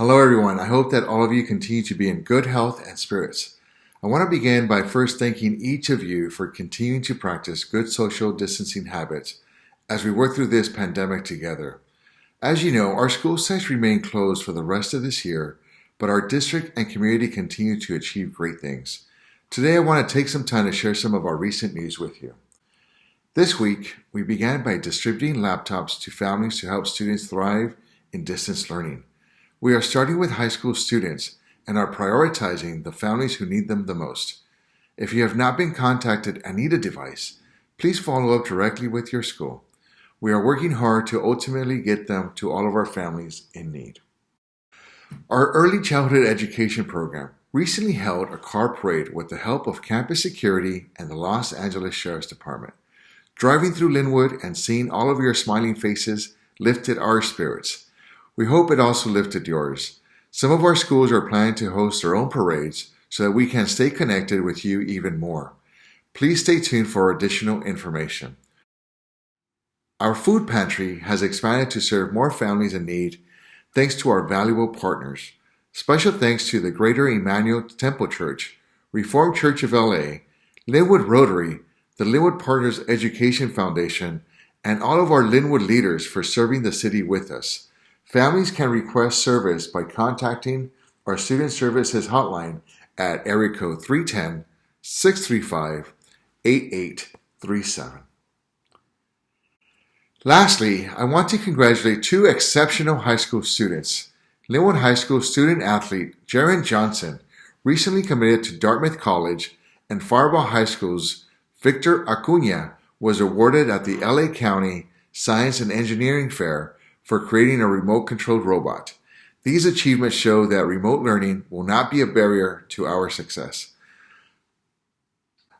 Hello, everyone. I hope that all of you continue to be in good health and spirits. I want to begin by first thanking each of you for continuing to practice good social distancing habits as we work through this pandemic together. As you know, our school sites remain closed for the rest of this year, but our district and community continue to achieve great things. Today, I want to take some time to share some of our recent news with you. This week, we began by distributing laptops to families to help students thrive in distance learning. We are starting with high school students and are prioritizing the families who need them the most. If you have not been contacted and need a device, please follow up directly with your school. We are working hard to ultimately get them to all of our families in need. Our early childhood education program recently held a car parade with the help of campus security and the Los Angeles Sheriff's Department. Driving through Lynwood and seeing all of your smiling faces lifted our spirits. We hope it also lifted yours. Some of our schools are planning to host their own parades so that we can stay connected with you even more. Please stay tuned for additional information. Our food pantry has expanded to serve more families in need thanks to our valuable partners. Special thanks to the Greater Emmanuel Temple Church, Reformed Church of LA, Lynwood Rotary, the Lynwood Partners Education Foundation, and all of our Lynwood leaders for serving the city with us. Families can request service by contacting our Student Services Hotline at area code 310 635 8837. Lastly, I want to congratulate two exceptional high school students. Lynwood High School student athlete Jaron Johnson recently committed to Dartmouth College, and Firebaugh High School's Victor Acuna was awarded at the LA County Science and Engineering Fair for creating a remote controlled robot. These achievements show that remote learning will not be a barrier to our success.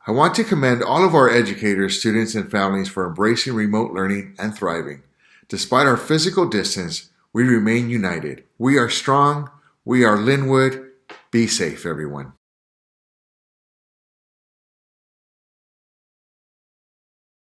I want to commend all of our educators, students, and families for embracing remote learning and thriving. Despite our physical distance, we remain united. We are strong. We are Lynwood. Be safe, everyone.